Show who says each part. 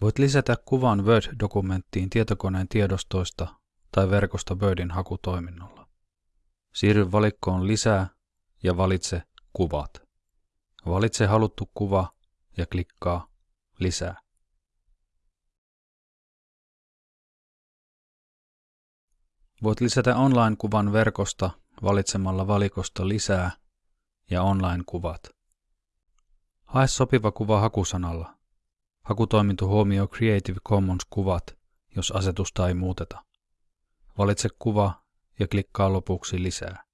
Speaker 1: Voit lisätä kuvan Word-dokumenttiin tietokoneen tiedostoista tai verkosta Wordin hakutoiminnolla. Siirry valikkoon Lisää ja valitse Kuvat. Valitse haluttu kuva ja klikkaa Lisää. Voit lisätä online-kuvan verkosta valitsemalla valikosta Lisää ja Online-kuvat. Hae sopiva kuva hakusanalla. Hakutoiminto huomioi Creative Commons-kuvat, jos asetusta ei muuteta. Valitse kuva ja klikkaa lopuksi lisää.